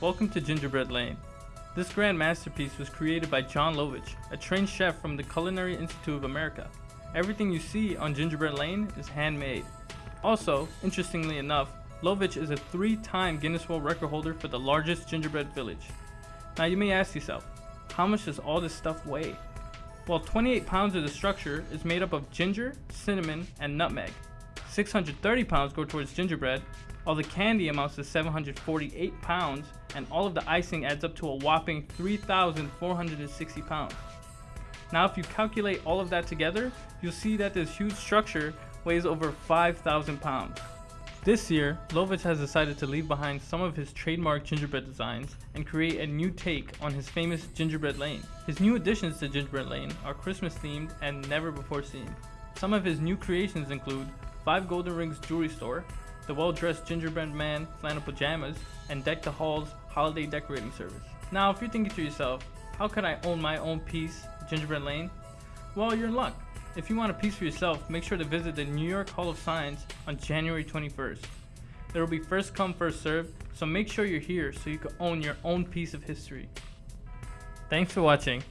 welcome to Gingerbread Lane. This grand masterpiece was created by Jon Lovitch, a trained chef from the Culinary Institute of America. Everything you see on Gingerbread Lane is handmade. Also, interestingly enough, Lovitch is a three-time Guinness World Record holder for the largest gingerbread village. Now you may ask yourself, how much does all this stuff weigh? Well, 28 pounds of the structure is made up of ginger, cinnamon, and nutmeg. 630 pounds go towards gingerbread, all the candy amounts to 748 pounds, and all of the icing adds up to a whopping 3,460 pounds. Now if you calculate all of that together, you'll see that this huge structure weighs over 5,000 pounds. This year, Lovitch has decided to leave behind some of his trademark gingerbread designs and create a new take on his famous Gingerbread Lane. His new additions to Gingerbread Lane are Christmas themed and never before seen. Some of his new creations include 5 Golden Rings Jewelry Store, the well-dressed Gingerbread Man flannel pajamas, and Deck the Halls holiday decorating service. Now if you're thinking to yourself, how could I own my own piece, Gingerbread Lane? Well, you're in luck. If you want a piece for yourself, make sure to visit the New York Hall of Science on January 21st. There will be first come, first served, so make sure you're here so you can own your own piece of history. Thanks for watching.